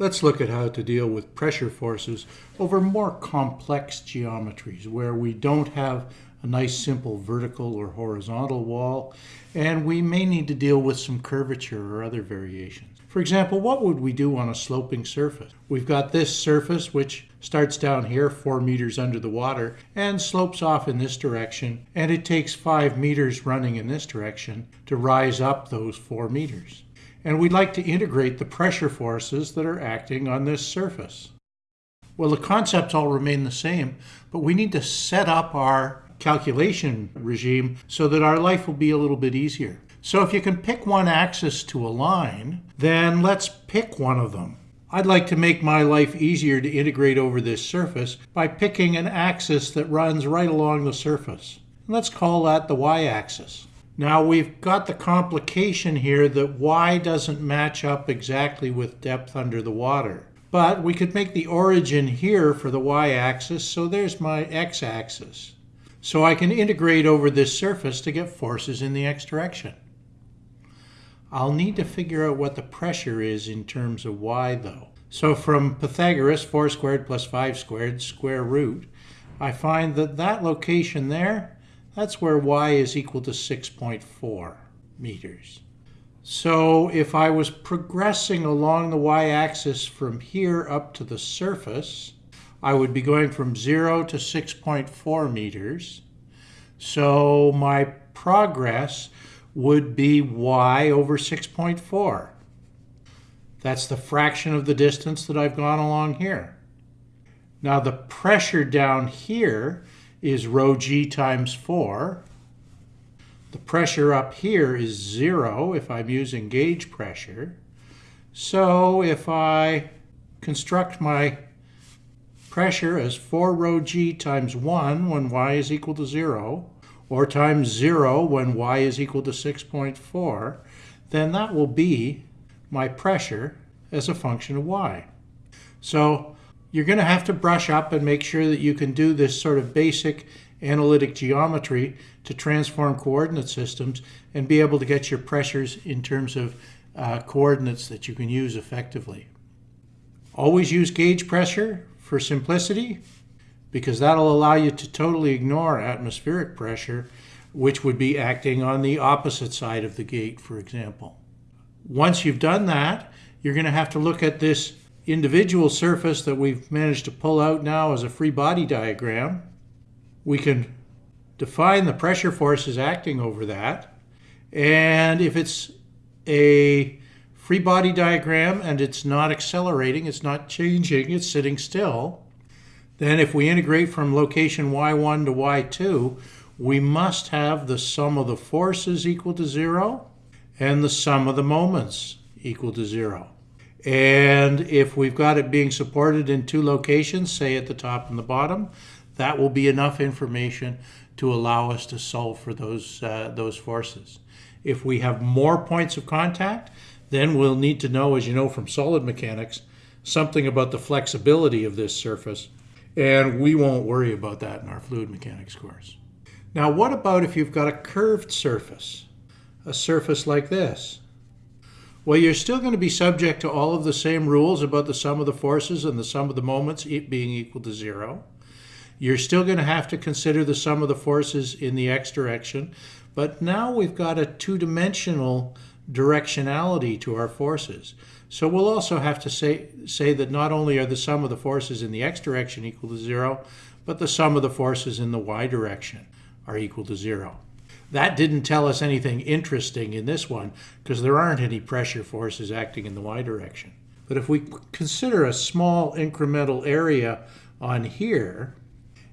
Let's look at how to deal with pressure forces over more complex geometries where we don't have a nice simple vertical or horizontal wall and we may need to deal with some curvature or other variations. For example, what would we do on a sloping surface? We've got this surface which starts down here 4 meters under the water and slopes off in this direction and it takes 5 meters running in this direction to rise up those 4 meters and we'd like to integrate the pressure forces that are acting on this surface. Well, the concepts all remain the same, but we need to set up our calculation regime so that our life will be a little bit easier. So if you can pick one axis to align, then let's pick one of them. I'd like to make my life easier to integrate over this surface by picking an axis that runs right along the surface. Let's call that the y-axis. Now we've got the complication here that y doesn't match up exactly with depth under the water. But we could make the origin here for the y-axis, so there's my x-axis. So I can integrate over this surface to get forces in the x direction. I'll need to figure out what the pressure is in terms of y though. So from Pythagoras, 4 squared plus 5 squared, square root, I find that that location there that's where y is equal to 6.4 meters. So if I was progressing along the y-axis from here up to the surface, I would be going from 0 to 6.4 meters. So my progress would be y over 6.4. That's the fraction of the distance that I've gone along here. Now the pressure down here is rho g times 4. The pressure up here is 0 if I'm using gauge pressure. So if I construct my pressure as 4 rho g times 1 when y is equal to 0, or times 0 when y is equal to 6.4, then that will be my pressure as a function of y. So you're going to have to brush up and make sure that you can do this sort of basic analytic geometry to transform coordinate systems and be able to get your pressures in terms of uh, coordinates that you can use effectively. Always use gauge pressure for simplicity because that'll allow you to totally ignore atmospheric pressure which would be acting on the opposite side of the gate, for example. Once you've done that, you're going to have to look at this individual surface that we've managed to pull out now as a free body diagram. We can define the pressure forces acting over that. And if it's a free body diagram and it's not accelerating, it's not changing, it's sitting still, then if we integrate from location y1 to y2, we must have the sum of the forces equal to zero and the sum of the moments equal to zero. And if we've got it being supported in two locations, say at the top and the bottom, that will be enough information to allow us to solve for those, uh, those forces. If we have more points of contact, then we'll need to know, as you know from solid mechanics, something about the flexibility of this surface. And we won't worry about that in our fluid mechanics course. Now, what about if you've got a curved surface? A surface like this. Well, you're still going to be subject to all of the same rules about the sum of the forces and the sum of the moments being equal to zero. You're still going to have to consider the sum of the forces in the x direction, but now we've got a two-dimensional directionality to our forces. So we'll also have to say, say that not only are the sum of the forces in the x direction equal to zero, but the sum of the forces in the y direction are equal to zero. That didn't tell us anything interesting in this one because there aren't any pressure forces acting in the y direction. But if we consider a small incremental area on here,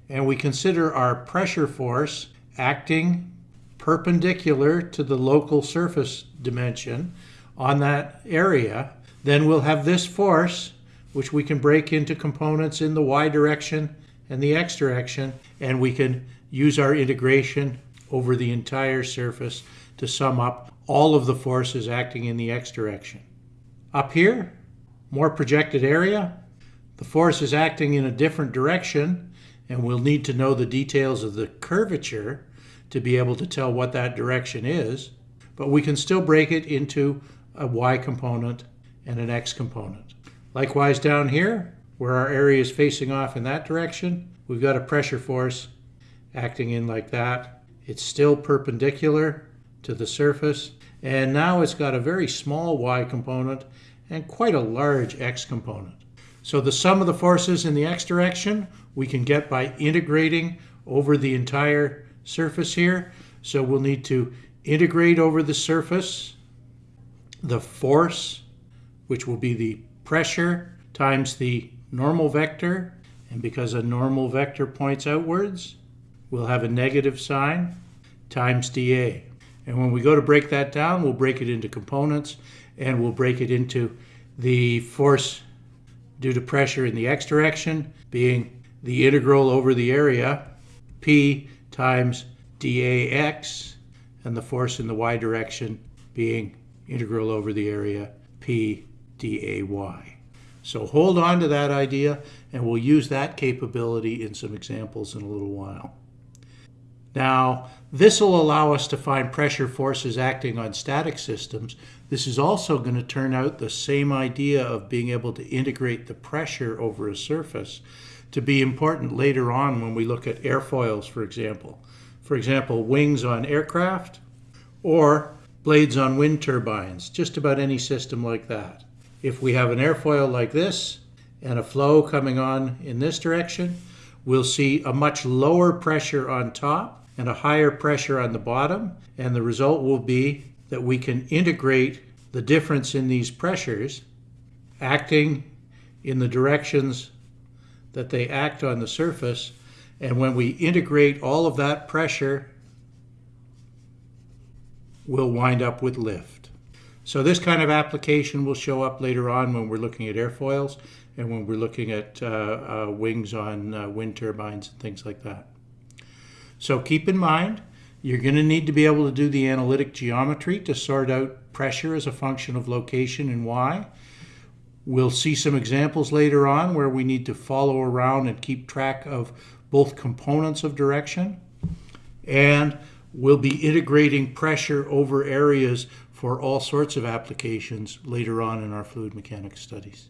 and we consider our pressure force acting perpendicular to the local surface dimension on that area, then we'll have this force, which we can break into components in the y direction and the x direction, and we can use our integration over the entire surface to sum up all of the forces acting in the x direction. Up here, more projected area, the force is acting in a different direction, and we'll need to know the details of the curvature to be able to tell what that direction is, but we can still break it into a y component and an x component. Likewise down here, where our area is facing off in that direction, we've got a pressure force acting in like that. It's still perpendicular to the surface, and now it's got a very small y component and quite a large x component. So the sum of the forces in the x direction we can get by integrating over the entire surface here. So we'll need to integrate over the surface the force, which will be the pressure times the normal vector. And because a normal vector points outwards, we'll have a negative sign times dA. And when we go to break that down, we'll break it into components and we'll break it into the force due to pressure in the x direction being the integral over the area, P times dAx, and the force in the y direction being integral over the area, P dAy. So hold on to that idea, and we'll use that capability in some examples in a little while. Now, this will allow us to find pressure forces acting on static systems. This is also going to turn out the same idea of being able to integrate the pressure over a surface to be important later on when we look at airfoils, for example. For example, wings on aircraft or blades on wind turbines, just about any system like that. If we have an airfoil like this and a flow coming on in this direction, we'll see a much lower pressure on top and a higher pressure on the bottom. And the result will be that we can integrate the difference in these pressures acting in the directions that they act on the surface. And when we integrate all of that pressure, we'll wind up with lift. So this kind of application will show up later on when we're looking at airfoils and when we're looking at uh, uh, wings on uh, wind turbines and things like that. So keep in mind, you're going to need to be able to do the analytic geometry to sort out pressure as a function of location and y. We'll see some examples later on where we need to follow around and keep track of both components of direction. And we'll be integrating pressure over areas for all sorts of applications later on in our fluid mechanics studies.